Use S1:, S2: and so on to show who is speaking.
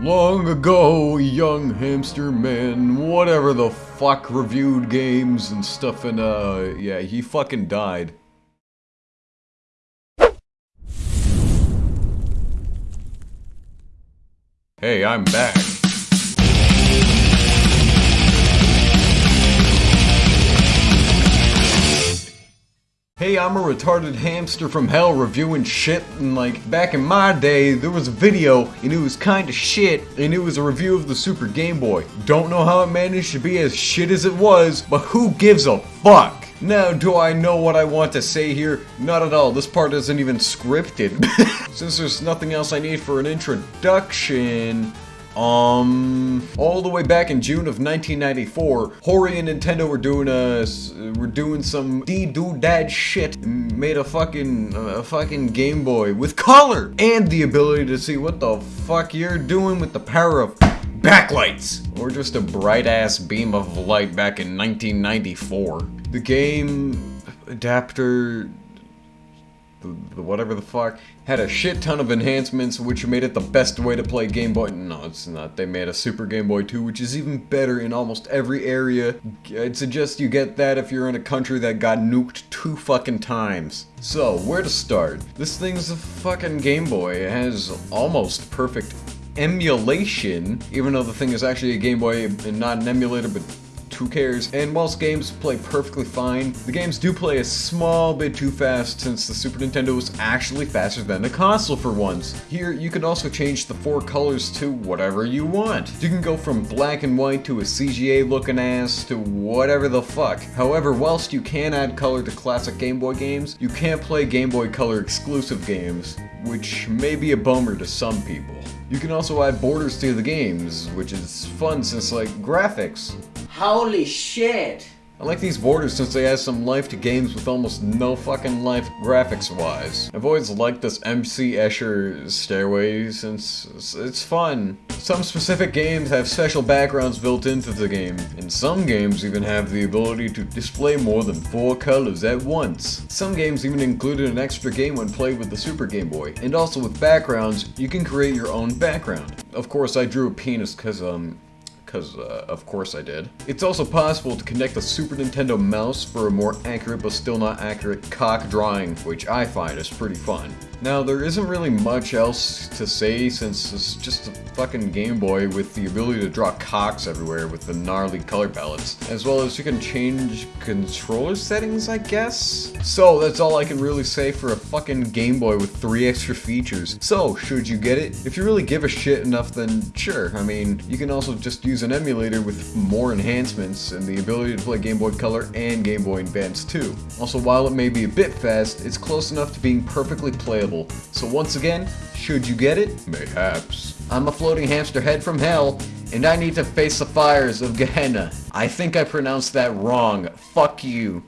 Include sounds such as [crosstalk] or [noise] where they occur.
S1: Long ago, young hamster man, whatever the fuck, reviewed games and stuff, and uh, yeah, he fucking died. Hey, I'm back. Hey, I'm a retarded hamster from hell reviewing shit, and like, back in my day, there was a video, and it was kinda shit, and it was a review of the Super Game Boy. Don't know how it managed to be as shit as it was, but who gives a fuck? Now, do I know what I want to say here? Not at all, this part isn't even scripted. [laughs] Since there's nothing else I need for an introduction, um, all the way back in June of 1994, Hori and Nintendo were doing a, were doing some dee-doo-dad shit, and made a fucking, a fucking Game Boy with color and the ability to see what the fuck you're doing with the power of backlights, or just a bright-ass beam of light back in 1994. The game adapter whatever the fuck, had a shit ton of enhancements which made it the best way to play Game Boy. No, it's not. They made a Super Game Boy 2, which is even better in almost every area. I'd suggest you get that if you're in a country that got nuked two fucking times. So, where to start? This thing's a fucking Game Boy. It has almost perfect emulation, even though the thing is actually a Game Boy and not an emulator, but who cares? And whilst games play perfectly fine, the games do play a small bit too fast since the Super Nintendo was actually faster than the console for once. Here, you can also change the four colors to whatever you want. You can go from black and white to a CGA looking ass to whatever the fuck. However, whilst you can add color to classic Game Boy games, you can't play Game Boy Color exclusive games, which may be a bummer to some people. You can also add borders to the games, which is fun since like graphics.
S2: Holy shit!
S1: I like these borders since they add some life to games with almost no fucking life graphics-wise. I've always liked this MC Escher stairway since it's fun. Some specific games have special backgrounds built into the game, and some games even have the ability to display more than four colors at once. Some games even included an extra game when played with the Super Game Boy, and also with backgrounds, you can create your own background. Of course, I drew a penis because, um, because uh, of course I did. It's also possible to connect the Super Nintendo mouse for a more accurate but still not accurate cock drawing, which I find is pretty fun. Now, there isn't really much else to say since it's just a fucking Game Boy with the ability to draw cocks everywhere with the gnarly color palettes, as well as you can change controller settings, I guess? So, that's all I can really say for a fucking Game Boy with three extra features. So, should you get it? If you really give a shit enough, then sure. I mean, you can also just use an emulator with more enhancements and the ability to play Game Boy Color and Game Boy Advance too. Also, while it may be a bit fast, it's close enough to being perfectly playable so once again, should you get it? Mayhaps. I'm a floating hamster head from hell, and I need to face the fires of Gehenna. I think I pronounced that wrong. Fuck you.